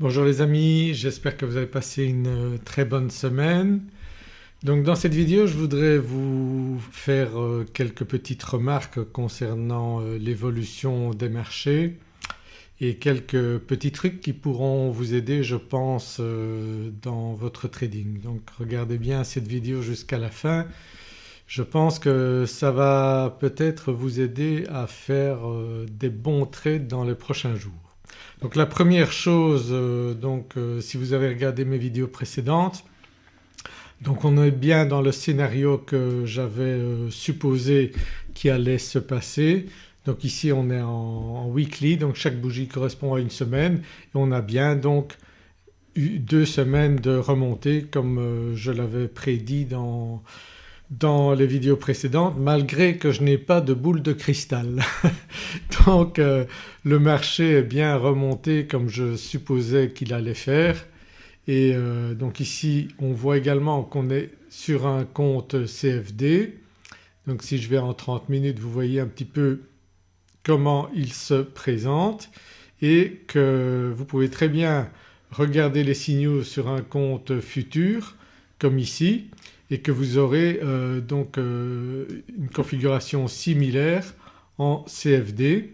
Bonjour les amis, j'espère que vous avez passé une euh, très bonne semaine. Donc dans cette vidéo je voudrais vous faire euh, quelques petites remarques concernant euh, l'évolution des marchés et quelques petits trucs qui pourront vous aider je pense dans votre trading. Donc regardez bien cette vidéo jusqu'à la fin. Je pense que ça va peut-être vous aider à faire des bons trades dans les prochains jours. Donc la première chose euh, donc euh, si vous avez regardé mes vidéos précédentes donc on est bien dans le scénario que j'avais euh, supposé qui allait se passer. Donc ici on est en, weekly donc chaque bougie correspond à une semaine et on a bien donc eu deux semaines de remontée comme je l'avais prédit dans, dans les vidéos précédentes malgré que je n'ai pas de boule de cristal. Donc euh, le marché est bien remonté comme je supposais qu'il allait faire et euh, donc ici on voit également qu'on est sur un compte CFD. Donc si je vais en 30 minutes vous voyez un petit peu comment il se présente et que vous pouvez très bien regarder les signaux sur un compte futur comme ici et que vous aurez euh, donc euh, une configuration similaire en CFD.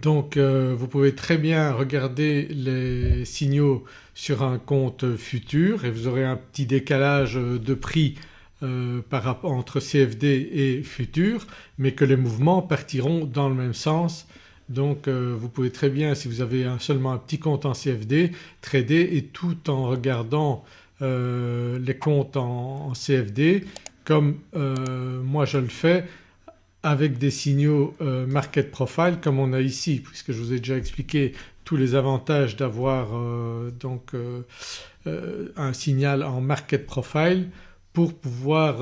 Donc euh, vous pouvez très bien regarder les signaux sur un compte futur et vous aurez un petit décalage de prix par entre CFD et futur mais que les mouvements partiront dans le même sens donc vous pouvez très bien si vous avez seulement un petit compte en CFD trader et tout en regardant euh, les comptes en, CFD comme euh, moi je le fais avec des signaux euh, market profile comme on a ici puisque je vous ai déjà expliqué tous les avantages d'avoir donc un signal en market profile pour pouvoir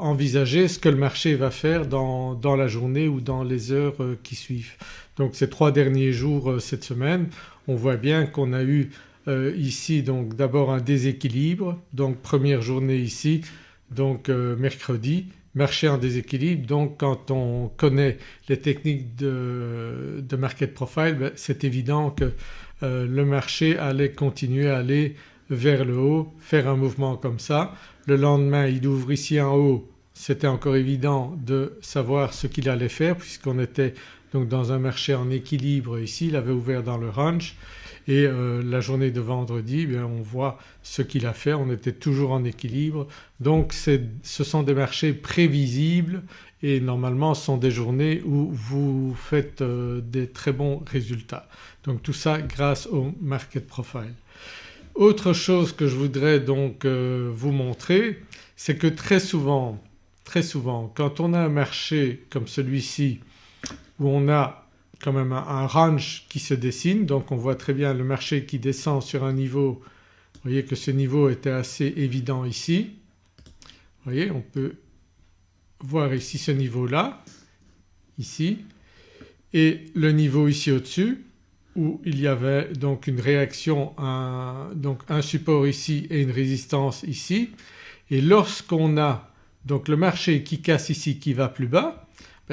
envisager ce que le marché va faire dans, dans, la journée ou dans les heures qui suivent. Donc ces trois derniers jours cette semaine on voit bien qu'on a eu euh, ici donc d'abord un déséquilibre. Donc première journée ici donc euh, mercredi marché en déséquilibre. Donc quand on connaît les techniques de, market profile ben, c'est évident que euh, le marché allait continuer à aller vers le haut, faire un mouvement comme ça. Le lendemain il ouvre ici en haut, c'était encore évident de savoir ce qu'il allait faire puisqu'on était donc dans un marché en équilibre ici, il avait ouvert dans le range et euh, la journée de vendredi eh on voit ce qu'il a fait, on était toujours en équilibre donc ce sont des marchés prévisibles et normalement ce sont des journées où vous faites euh, des très bons résultats. Donc tout ça grâce au market profile. Autre chose que je voudrais donc euh, vous montrer c'est que très souvent, très souvent quand on a un marché comme celui-ci où on a quand même un, range qui se dessine. Donc on voit très bien le marché qui descend sur un niveau, vous voyez que ce niveau était assez évident ici. Vous voyez on peut voir ici ce niveau-là, ici et le niveau ici au-dessus où il y avait donc une réaction, donc un support ici et une résistance ici. Et lorsqu'on a donc le marché qui casse ici qui va plus bas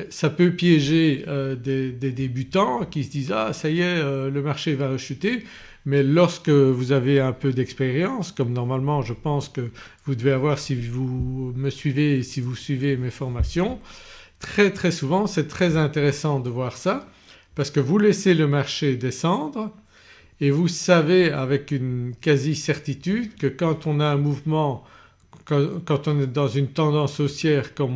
ça peut piéger euh, des, débutants qui se disent ah ça y est euh, le marché va rechuter mais lorsque vous avez un peu d'expérience comme normalement je pense que vous devez avoir si vous me suivez et si vous suivez mes formations très très souvent c'est très intéressant de voir ça parce que vous laissez le marché descendre et vous savez avec une quasi-certitude que quand on a un mouvement, quand, on est dans une tendance haussière comme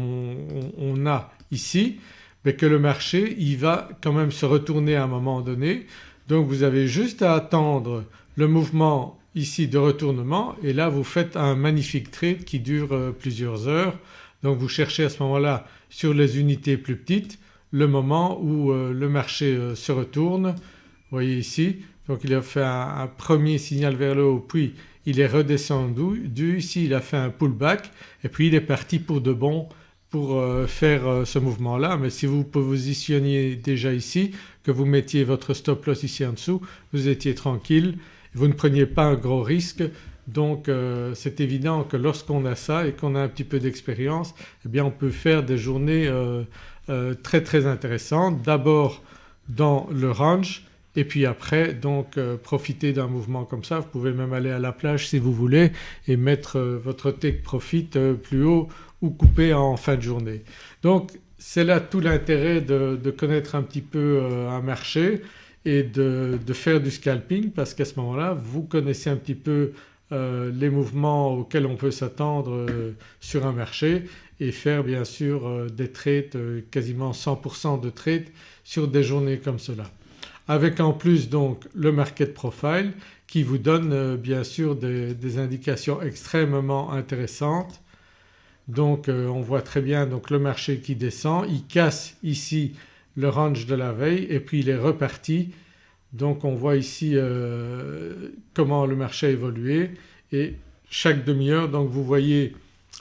on a ici mais que le marché il va quand même se retourner à un moment donné donc vous avez juste à attendre le mouvement ici de retournement et là vous faites un magnifique trade qui dure euh, plusieurs heures. Donc vous cherchez à ce moment-là sur les unités plus petites le moment où euh, le marché euh, se retourne. Vous voyez ici donc il a fait un, premier signal vers le haut puis il est redescendu, ici il a fait un pullback et puis il est parti pour de bon pour euh, faire euh, ce mouvement-là mais si vous positionniez déjà ici, que vous mettiez votre stop loss ici en dessous, vous étiez tranquille, vous ne preniez pas un gros risque donc euh, c'est évident que lorsqu'on a ça et qu'on a un petit peu d'expérience eh bien on peut faire des journées très très intéressantes. D'abord dans le range et puis après donc profiter d'un mouvement comme ça. Vous pouvez même aller à la plage si vous voulez et mettre votre take profit plus haut ou couper en fin de journée. Donc c'est là tout l'intérêt de, connaître un petit peu un marché et de, faire du scalping parce qu'à ce moment-là vous connaissez un petit peu euh, les mouvements auxquels on peut s'attendre euh, sur un marché et faire bien sûr euh, des trades, quasiment 100% de trades sur des journées comme cela. Avec en plus donc le market profile qui vous donne bien sûr des, indications extrêmement intéressantes. Donc on voit très bien donc le marché qui descend, il casse ici le range de la veille et puis il est reparti. Donc on voit ici euh, comment le marché a évolué. Et chaque demi-heure donc vous voyez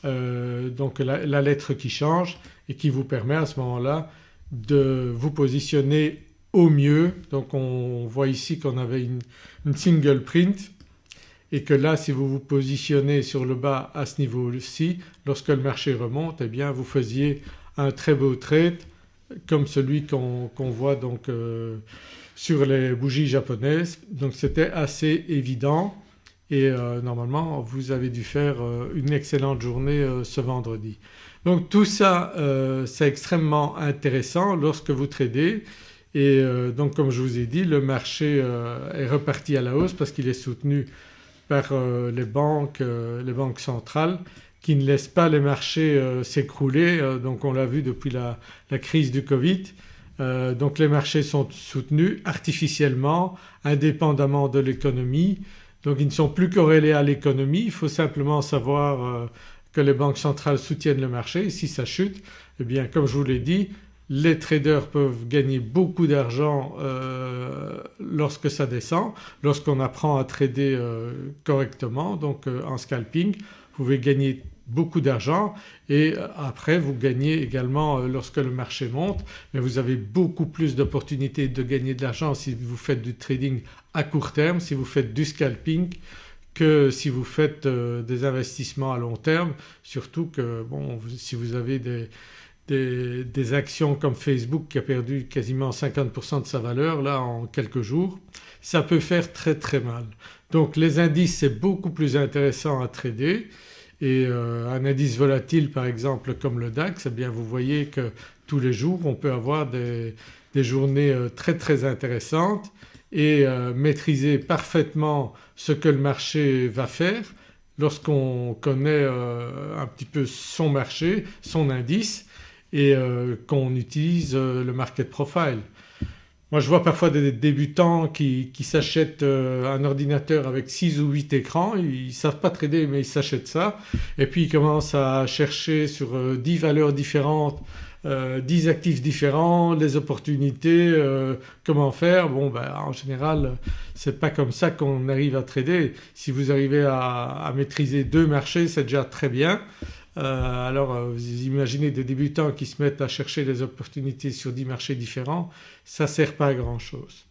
euh, donc la, lettre qui change et qui vous permet à ce moment-là de vous positionner au mieux. Donc on voit ici qu'on avait une, single print et que là si vous vous positionnez sur le bas à ce niveau-ci lorsque le marché remonte eh bien vous faisiez un très beau trade comme celui qu'on voit donc euh, sur les bougies japonaises. Donc c'était assez évident. Et euh, normalement vous avez dû faire euh, une excellente journée ce vendredi. Donc tout ça c'est extrêmement intéressant lorsque vous tradez. Et donc comme je vous ai dit le marché est reparti à la hausse parce qu'il est soutenu par les banques, les banques centrales qui ne laissent pas les marchés s'écrouler donc on l'a vu depuis la, la, crise du Covid. Euh, donc les marchés sont soutenus artificiellement indépendamment de l'économie. Donc ils ne sont plus corrélés à l'économie, il faut simplement savoir euh, que les banques centrales soutiennent le marché. Et si ça chute eh bien comme je vous l'ai dit les traders peuvent gagner beaucoup d'argent euh, lorsque ça descend, lorsqu'on apprend à trader correctement donc en scalping vous pouvez gagner beaucoup d'argent et euh, après vous gagnez également euh, lorsque le marché monte mais vous avez beaucoup plus d'opportunités de gagner de l'argent si vous faites du trading à court terme, si vous faites du scalping que si vous faites euh, des investissements à long terme surtout que bon si vous avez des, des, des, actions comme Facebook qui a perdu quasiment 50% de sa valeur là en quelques jours ça peut faire très très mal. Donc les indices c'est beaucoup plus intéressant à trader et euh, un indice volatile par exemple comme le DAX eh bien vous voyez que tous les jours on peut avoir des, journées euh, très très intéressantes et euh, maîtriser parfaitement ce que le marché va faire lorsqu'on connaît un petit peu son marché, son indice et qu'on utilise le market profile. Moi je vois parfois des débutants qui, s'achètent euh, un ordinateur avec 6 ou 8 écrans, ils ne savent pas trader mais ils s'achètent ça et puis ils commencent à chercher sur 10 euh, valeurs différentes, 10 euh, actifs différents, les opportunités, comment faire. Bon ben, en général c'est pas comme ça qu'on arrive à trader. Si vous arrivez à maîtriser deux marchés c'est déjà très bien. Euh, alors euh, vous imaginez des débutants qui se mettent à chercher des opportunités sur 10 marchés différents, ça ne sert pas à grand chose.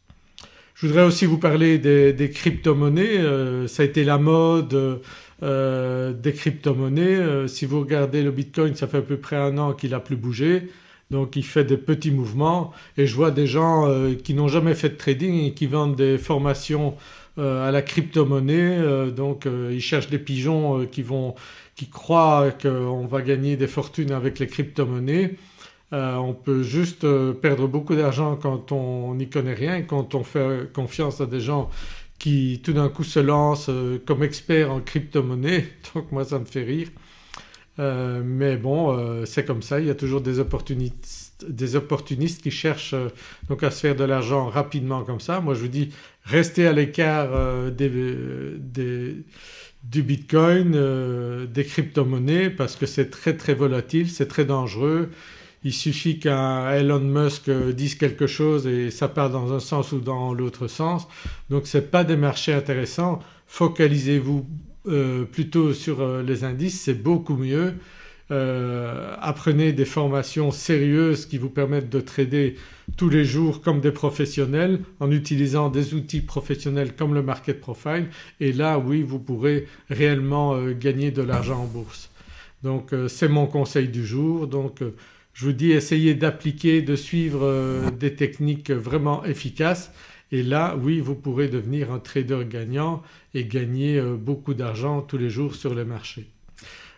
Je voudrais aussi vous parler des, crypto-monnaies, euh, ça a été la mode des crypto-monnaies. si vous regardez le Bitcoin ça fait à peu près un an qu'il n'a plus bougé donc il fait des petits mouvements et je vois des gens qui n'ont jamais fait de trading et qui vendent des formations à la crypto-monnaie donc ils cherchent des pigeons qui vont qui croient qu'on va gagner des fortunes avec les crypto-monnaies. Euh, on peut juste euh, perdre beaucoup d'argent quand on n'y connaît rien, quand on fait confiance à des gens qui tout d'un coup se lancent euh, comme experts en crypto-monnaie donc moi ça me fait rire. mais bon c'est comme ça, il y a toujours des opportunistes, des opportunistes qui cherchent donc à se faire de l'argent rapidement comme ça. Moi je vous dis restez à l'écart des, des du Bitcoin, euh, des crypto-monnaies parce que c'est très très volatile, c'est très dangereux. Il suffit qu'un Elon Musk dise quelque chose et ça part dans un sens ou dans l'autre sens. Donc ce n'est pas des marchés intéressants. Focalisez-vous euh, plutôt sur euh, les indices, c'est beaucoup mieux. Apprenez des formations sérieuses qui vous permettent de trader tous les jours comme des professionnels en utilisant des outils professionnels comme le market profile et là oui vous pourrez réellement euh, gagner de l'argent en bourse. Donc euh, c'est mon conseil du jour donc euh, je vous dis essayez d'appliquer, de suivre des techniques vraiment efficaces et là oui vous pourrez devenir un trader gagnant et gagner euh, beaucoup d'argent tous les jours sur le marché.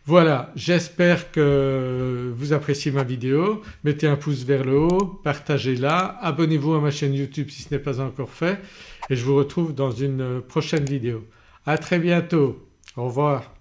Voilà j'espère que vous appréciez ma vidéo, mettez un pouce vers le haut, partagez-la, abonnez-vous à ma chaîne YouTube si ce n'est pas encore fait et je vous retrouve dans une prochaine vidéo. À très bientôt, au revoir.